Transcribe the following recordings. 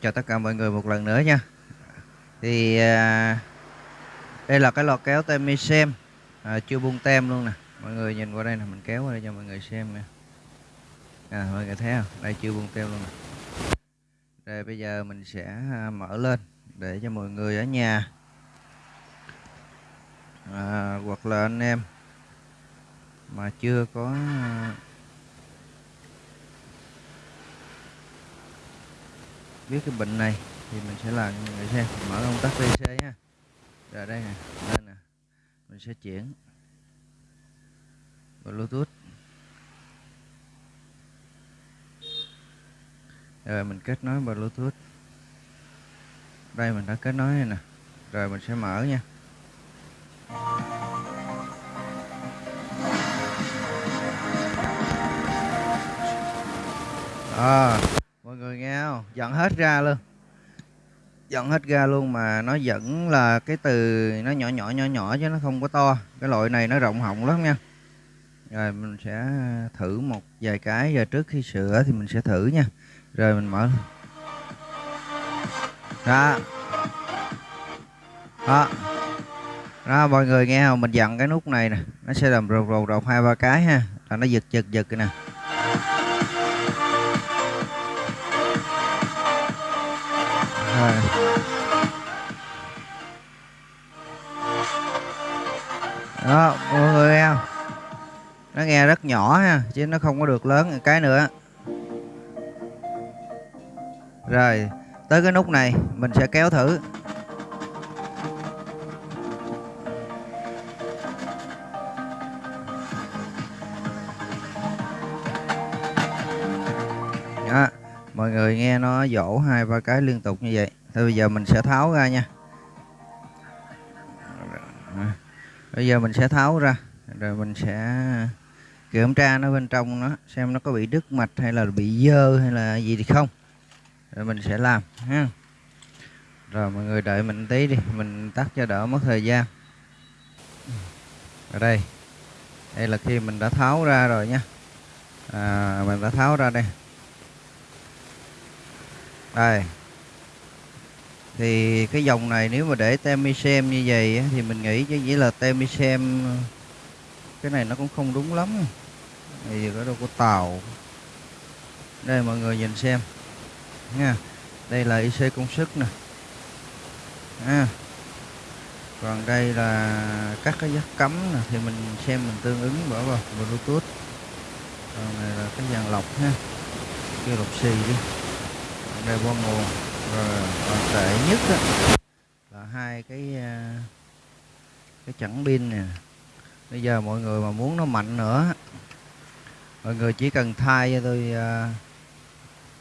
chào tất cả mọi người một lần nữa nha. Thì à, đây là cái lò kéo tem mi xem. À, Chưa bung tem luôn nè. Mọi người nhìn qua đây nè, mình kéo qua đây cho mọi người xem nè à, Mọi người thấy không? Đây chưa bung tem luôn nè. Đây bây giờ mình sẽ à, mở lên Để cho mọi người ở nhà. À, Hoặc là anh em Mà chưa có à, biết cái bệnh này thì mình sẽ làm cho mọi người xem. Mở công tắc VC nha. Rồi đây nè lên nè. Mình sẽ chuyển Bluetooth. Rồi mình kết nối Bluetooth. Đây mình đã kết nối này nè. Rồi mình sẽ mở nha. À, nghe không? Dẫn hết ra luôn. Dẫn hết ra luôn mà nó vẫn là cái từ nó nhỏ nhỏ nhỏ nhỏ chứ nó không có to. Cái loại này nó rộng họng lắm nha. Rồi mình sẽ thử một vài cái. Giờ trước khi sửa thì mình sẽ thử nha. Rồi mình mở. Đó. Đó. Đó, mọi người nghe không? Mình dặn cái nút này nè. Nó sẽ làm rột rột rột hai ba cái ha. Là nó giật giật giật nè. Đó, mọi người nghe nó nghe rất nhỏ ha, chứ nó không có được lớn cái nữa. Rồi, tới cái nút này, mình sẽ kéo thử. Đó, mọi người nghe nó dỗ hai ba cái liên tục như vậy thì bây giờ mình sẽ tháo ra nha. Bây giờ mình sẽ tháo ra rồi mình sẽ kiểm tra nó bên trong nó xem nó có bị đứt mạch hay là bị dơ hay là gì thì không. Rồi mình sẽ làm ha. Rồi mọi người đợi mình tí đi mình tắt cho đỡ mất thời gian. Ở đây đây là khi mình đã tháo ra rồi nha. À, mình đã tháo ra đây. Đây thì cái dòng này nếu mà để temisem xem như vậy thì mình nghĩ chứ chỉ là temisem xem cái này nó cũng không đúng lắm thì có đâu có tàu. Đây mọi người nhìn xem. Nha, đây là IC công suất nè. À. còn đây là các cái giác cấm nè, thì mình xem mình tương ứng bỏ vào bluetooth. Còn này là cái dàn lọc ha. Kêu lọc xì đi. Còn đây, qua nguồn rồi còn tệ nhất á, là hai cái ờ, cái chẳng pin nè. Bây giờ mọi người mà muốn nó mạnh nữa mọi người chỉ cần thay cho tôi ờ,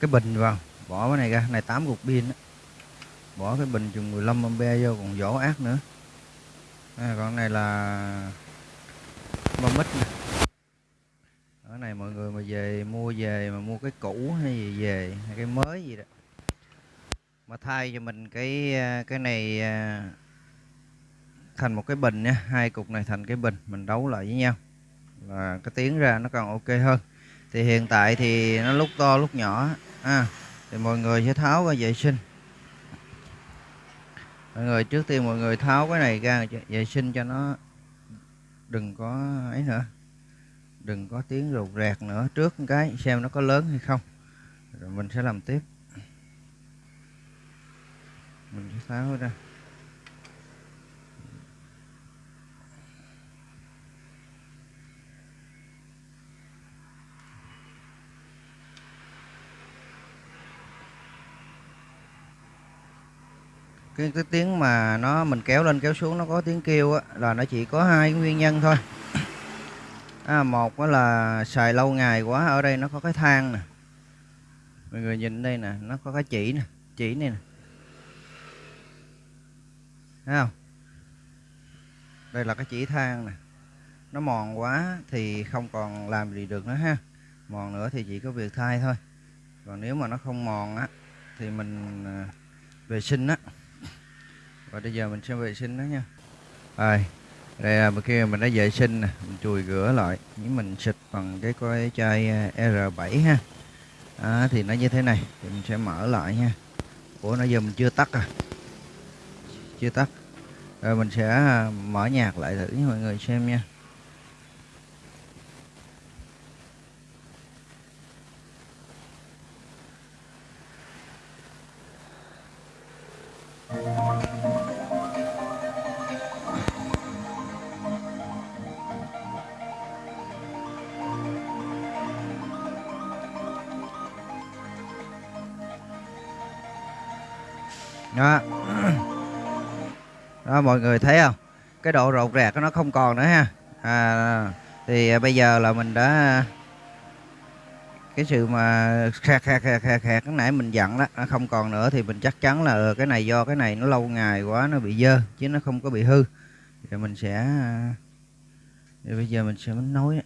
cái bình vào bỏ cái này ra này 8 cục pin đó. bỏ cái bình chừng 15 ampe vô còn vỏ ác nữa. À, còn này là bơm mít nè. Ở này mọi người mà về mua về mà mua cái cũ hay gì về hay cái mới gì đó mà thay cho mình cái à, cái này à, thành một cái bình nha. Hai cục này thành cái bình mình đấu lại với nhau. Là cái tiếng ra nó còn ok hơn. Thì hiện tại thì nó lúc to lúc nhỏ à, thì mọi người sẽ tháo ra vệ sinh. Mọi người trước tiên mọi người tháo cái này ra vệ sinh cho nó đừng có ấy nữa. Đừng có tiếng rụt rẹt nữa. Trước cái xem nó có lớn hay không. Rồi mình sẽ làm tiếp mình sẽ tháo ra. Cái cái tiếng mà nó mình kéo lên kéo xuống nó có tiếng kêu á là nó chỉ có hai nguyên nhân thôi. À, một đó là xài lâu ngày quá ở đây nó có cái than nè. Mọi người nhìn đây nè nó có cái chỉ nè chỉ này nè thấy không? Đây là cái chỉ than nè. Nó mòn quá thì không còn làm gì được nữa ha. Mòn nữa thì chỉ có việc thay thôi. Còn nếu mà nó không mòn á thì mình à, vệ sinh á. Và bây giờ mình sẽ vệ sinh nó nha. Rồi đây là kia mình đã vệ sinh nè mình chùi rửa lại. Những mình xịt bằng cái coi chai à, R7 ha. À, thì nó như thế này. Thì mình sẽ mở lại nha. Ủa nãy giờ mình chưa tắt à chưa tắt. Rồi mình sẽ à, mở nhạc lại thử cho mọi người xem nha. Đó mọi người thấy không? Cái độ rột rạc nó không còn nữa ha. À, thì à, bây giờ là mình đã cái sự mà khạc khạc khạc khạc khạc cái nãy mình dặn đó nó không còn nữa thì mình chắc chắn là ờ, cái này do cái này nó lâu ngày quá nó bị dơ chứ nó không có bị hư. Thì mình sẽ thì bây giờ mình sẽ nối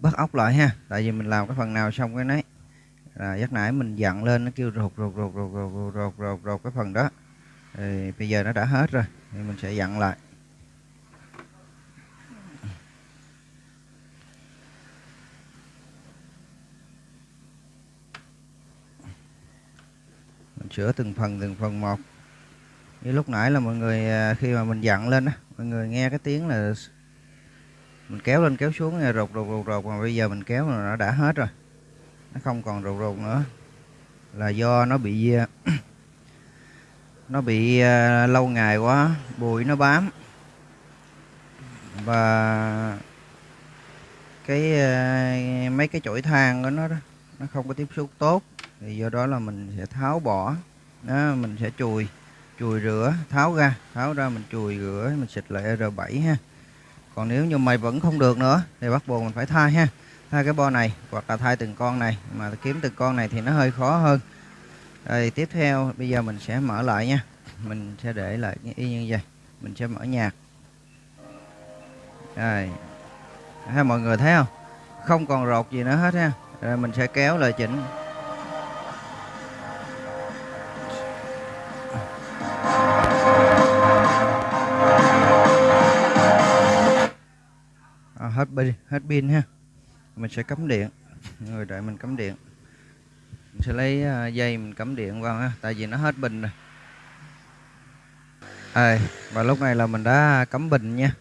bắt ốc lại ha. Tại vì mình làm cái phần nào xong cái nấy. Là giấc nãy mình dặn lên nó kêu rột rột rột rột rột rột rột, rột cái phần đó. Thì bây giờ nó đã hết rồi thì mình sẽ dặn lại. Mình sửa từng phần từng phần một. Như lúc nãy là mọi người à, khi mà mình dặn lên á, mọi người nghe cái tiếng là mình kéo lên kéo xuống, nghe rột rột rột rột, mà bây giờ mình kéo là nó đã hết rồi. Nó không còn rột rột nữa. Là do nó bị à, nó bị uh, lâu ngày quá bụi nó bám. Và cái uh, mấy cái chổi than của nó đó nó không có tiếp xúc tốt. Thì do đó là mình sẽ tháo bỏ đó, mình sẽ chùi chùi rửa tháo ra tháo ra mình chùi rửa mình xịt lại R7 ha. Còn nếu như mày vẫn không được nữa thì bắt buộc mình phải thay ha. Thay cái bo này hoặc là thay từng con này mà kiếm từng con này thì nó hơi khó hơn rồi tiếp theo bây giờ mình sẽ mở lại nha. Mình sẽ để lại y như vậy. Mình sẽ mở nhạc. Rồi. Ha mọi người thấy không? Không còn rột gì nữa hết ha rồi mình sẽ kéo lại chỉnh. À, hết pin hết pin ha. Mình sẽ cắm điện. Người đợi mình cắm điện mình sẽ lấy à, dây mình cắm điện vào ha tại vì nó hết bình rồi. À, và lúc này là mình đã cắm bình nha.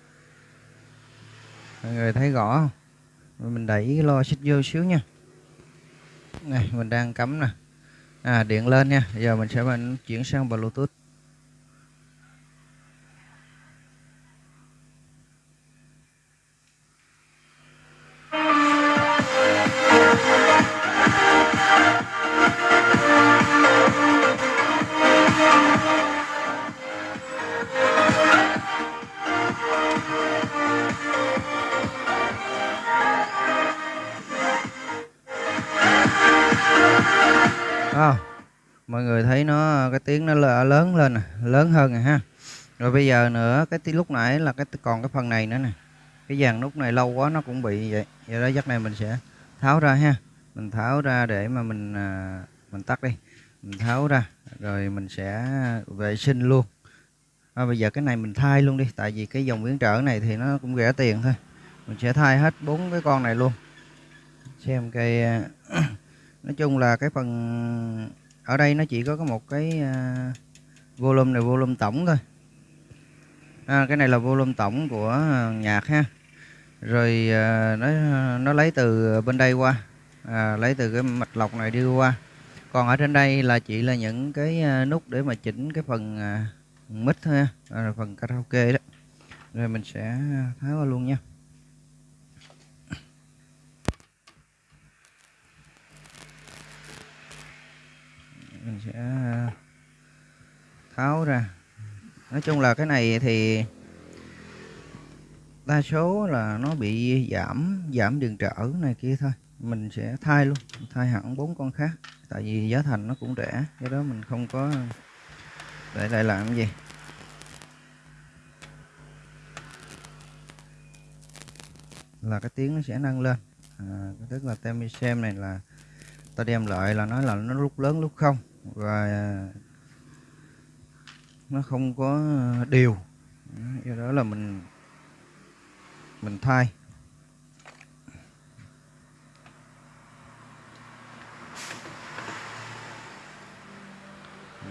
Mọi người thấy rõ không? Mình đẩy cái lo xích vô xíu nha. Này mình đang cắm nè. À điện lên nha. Giờ mình sẽ mình chuyển sang bluetooth. Tiếng nó lớn lên nè lớn hơn rồi ha. Rồi bây giờ nữa cái lúc nãy là cái còn cái phần này nữa nè. Cái dàn nút này lâu quá nó cũng bị vậy. Vậy đó giấc này mình sẽ tháo ra ha. Mình tháo ra để mà mình à, mình tắt đi. Mình tháo ra rồi mình sẽ vệ sinh luôn. À, bây giờ cái này mình thay luôn đi tại vì cái dòng biến trở này thì nó cũng rẻ tiền thôi. Mình sẽ thay hết bốn cái con này luôn. Xem cái à, nói chung là cái phần ở đây nó chỉ có một cái uh, volume này volume tổng thôi. À, cái này là volume tổng của nhạc ha. Rồi uh, nó nó lấy từ bên đây qua. À, lấy từ cái mạch lọc này đi qua. Còn ở trên đây là chỉ là những cái à, nút để mà chỉnh cái phần uh, mic thôi à, phần karaoke đó. Rồi mình sẽ tháo qua luôn nha. Mình sẽ à, tháo ra. Nói chung là cái này thì đa số là nó bị giảm giảm đường trở này kia thôi. Mình sẽ thay luôn thay hẳn bốn con khác. Tại vì giá thành nó cũng rẻ cái đó mình không có để lại làm gì. Là cái tiếng nó sẽ nâng lên. À, tức là tem xem này là ta đem lại là nói là nó lúc lớn lúc không và nó không có đều. Do đó là mình mình thay.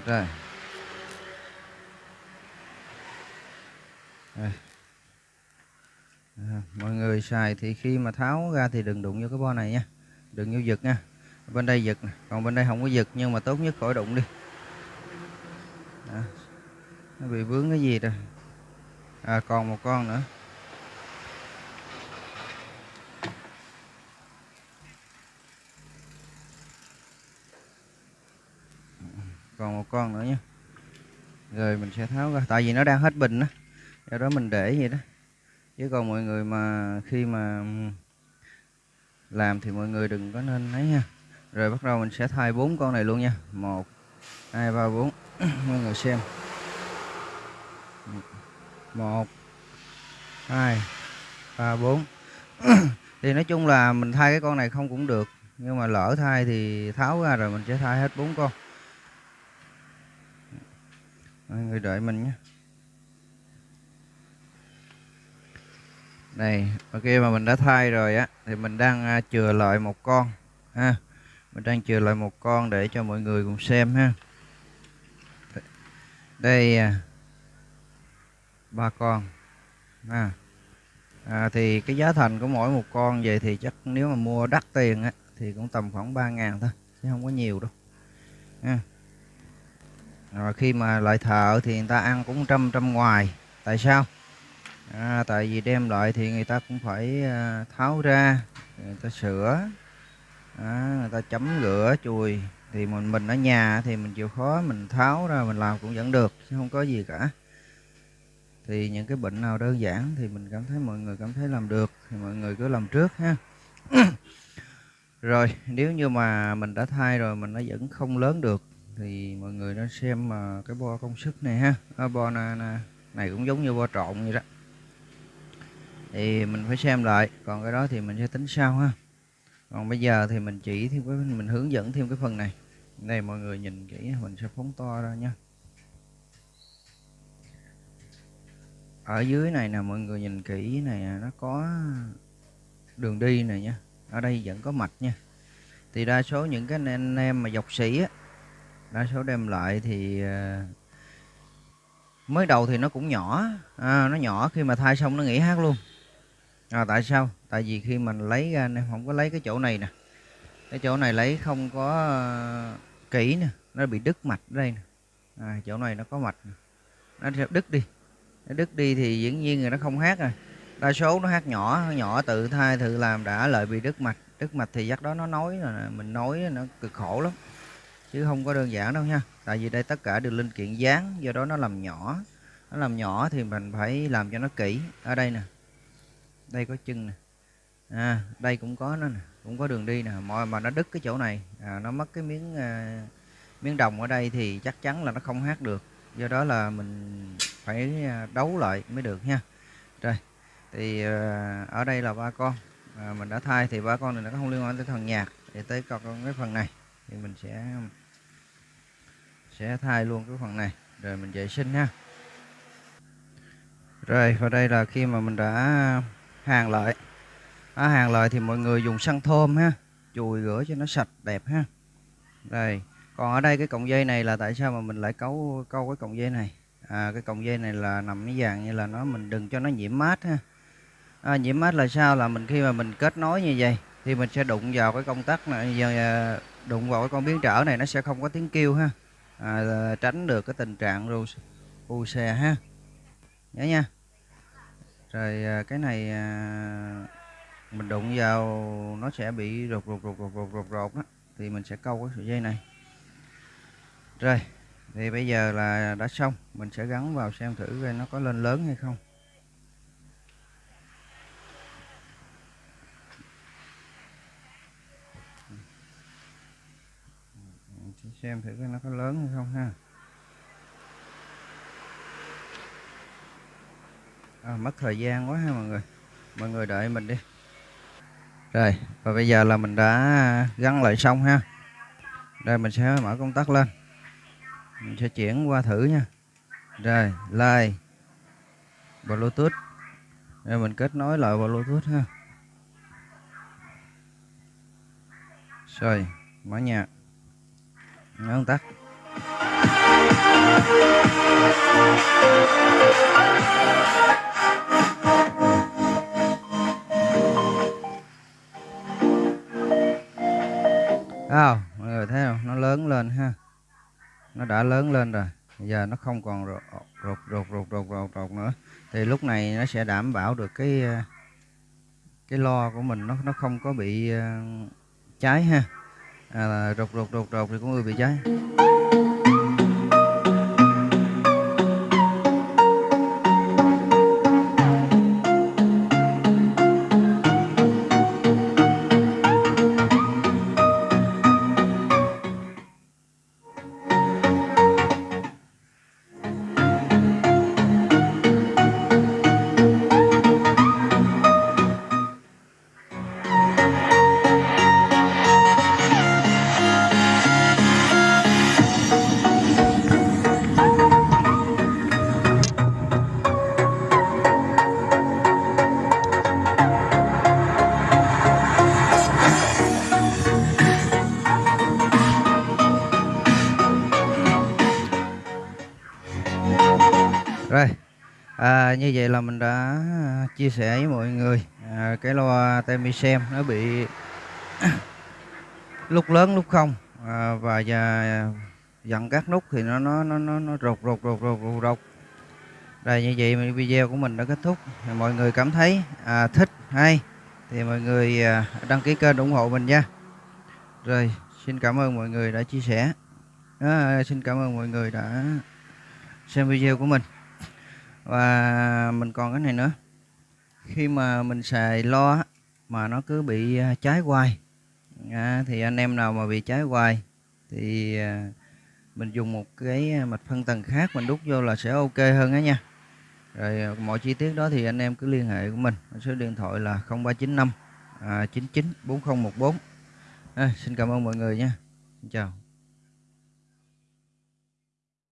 Rồi Đây. À, mọi người xài thì khi mà tháo ra thì đừng đụng vô cái bo này nha. Đừng vô giật nha bên đây giật còn bên đây không có giật nhưng mà tốt nhất khỏi đụng đi. Đó. nó bị vướng cái gì rồi? À còn một con nữa. Còn một con nữa nhé. Rồi mình sẽ tháo ra tại vì nó đang hết bình đó, do đó mình để vậy đó. Chứ còn mọi người mà khi mà làm thì mọi người đừng có nên lấy nha rồi bắt đầu mình sẽ thay bốn con này luôn nha. Một, hai, ba, bốn. Mọi người xem. Một, hai, ba, bốn. Thì nói chung là mình thay cái con này không cũng được. Nhưng mà lỡ thay thì tháo ra rồi mình sẽ thay hết bốn con. Mọi người đợi mình nhé. Này ok mà mình đã thay rồi á, thì mình đang à, chừa lại một con, ha mình đang chừa lại một con để cho mọi người cùng xem ha. Đây à, ba con à, à, thì cái giá thành của mỗi một con vậy thì chắc nếu mà mua đắt tiền á thì cũng tầm khoảng 3 ngàn thôi chứ không có nhiều đâu à. rồi khi mà lại thợ thì người ta ăn cũng trăm trăm ngoài tại sao? À, tại vì đem lại thì người ta cũng phải à, tháo ra người ta sửa à, người ta chấm rửa chùi. Thì mình mình ở nhà thì mình chịu khó mình tháo ra mình làm cũng vẫn được chứ không có gì cả. Thì những cái bệnh nào đơn giản thì mình cảm thấy mọi người cảm thấy làm được thì mọi người cứ làm trước ha. Rồi nếu như mà mình đã thay rồi mình nó vẫn không lớn được thì mọi người nên xem mà cái bo công sức này ha. À, bo này, này cũng giống như bo trộn vậy đó. Thì mình phải xem lại còn cái đó thì mình sẽ tính sau ha còn bây giờ thì mình chỉ thêm cái mình hướng dẫn thêm cái phần này. Đây mọi người nhìn kỹ mình sẽ phóng to ra nha. Ở dưới này nè mọi người nhìn kỹ này nó có đường đi này nha. Ở đây vẫn có mạch nha. Thì đa số những cái anh em mà dọc sĩ á đa số đem lại thì ờ, mới đầu thì nó cũng nhỏ. À, nó nhỏ khi mà thay xong nó nghỉ hát luôn. À, tại sao? Tại vì khi mình lấy ra nên không có lấy cái chỗ này nè cái chỗ này lấy không có ờ, kỹ nè nó bị đứt mạch đây nè. À, chỗ này nó có mạch nè. nó sẽ đứt đi. Nó đứt đi thì dĩ nhiên là nó không hát rồi. Đa số nó hát nhỏ nhỏ tự thai tự làm đã lợi bị đứt mạch. Đứt mạch thì chắc đó nó nói là mình nói nó cực khổ lắm. Chứ không có đơn giản đâu nha. Tại vì đây tất cả đều linh kiện dán do đó nó làm nhỏ. Nó làm nhỏ thì mình phải làm cho nó kỹ. Ở đây nè. Đây có chân nè à, đây cũng có nó nè cũng có đường đi nè. Mọi mà nó đứt cái chỗ này à, nó mất cái miếng à, miếng đồng ở đây thì chắc chắn là nó không hát được. Do đó là mình phải à, đấu lại mới được nha rồi thì à, ở đây là ba con. À, mình đã thay thì ba con này nó không liên quan tới phần nhạc để tới con cái phần này. Thì mình sẽ sẽ thay luôn cái phần này. Rồi mình vệ sinh ha. Rồi và đây là khi mà mình đã hàng lại à, hàng lời thì mọi người dùng xăng thơm ha chùi rửa cho nó sạch đẹp ha. Rồi còn ở đây cái cọng dây này là tại sao mà mình lại cấu câu cái cọng dây này? À, cái cọng dây này là nằm cái dạng như là nó mình đừng cho nó nhiễm mát ha. À, nhiễm mát là sao? Là mình khi mà mình kết nối như vậy thì mình sẽ đụng vào cái công tắc này giờ à, đụng vào cái con biến trở này nó sẽ không có tiếng kêu ha. À, tránh được cái tình trạng ru u xe ha. Nhớ nha. Rồi à, cái này à, mình đụng vào nó sẽ bị rột rột rột rột rột rột rột đó thì mình sẽ câu cái sợi dây này. Rồi thì bây giờ là đã xong. Mình sẽ gắn vào xem thử coi nó có lên lớn hay không. Xem thử coi nó có lớn hay không ha. À, mất thời gian quá ha mọi người. Mọi người đợi mình đi rồi, và bây giờ là mình đã gắn lại xong ha. Đây, mình sẽ mở công tắc lên. Mình sẽ chuyển qua thử nha. Rồi, like, bluetooth. Rồi, mình kết nối lại bluetooth ha. Rồi, mở nhạc. Nhấn tắt nó đã lớn lên rồi. Giờ nó không còn rột rột rột rột rột rột, rột nữa. Thì lúc này nó sẽ đảm bảo được cái cái lo của mình nó nó không có bị ờ, cháy ha. À, rột rột rột rột thì cũng bị cháy. À, như vậy là mình đã à, chia sẻ với mọi người. À, cái loa Temisem nó bị lúc lớn lúc không. À, và và dặn các nút thì nó nó nó nó, nó rột rột rột rột rột rột. Đây như vậy video của mình đã kết thúc. Mọi người cảm thấy à, thích hay thì mọi người à, đăng ký kênh ủng hộ mình nha. Rồi xin cảm ơn mọi người đã chia sẻ. À, xin cảm ơn mọi người đã xem video của mình và mình còn cái này nữa. Khi mà mình xài lo mà nó cứ bị à, cháy hoài à, thì anh em nào mà bị cháy hoài thì à, mình dùng một cái à, mạch phân tầng khác mình đút vô là sẽ ok hơn đó nha. Rồi mọi chi tiết đó thì anh em cứ liên hệ của mình. Số điện thoại là 0395 à, 99 4014 à, xin cảm ơn mọi người nha. Xin chào.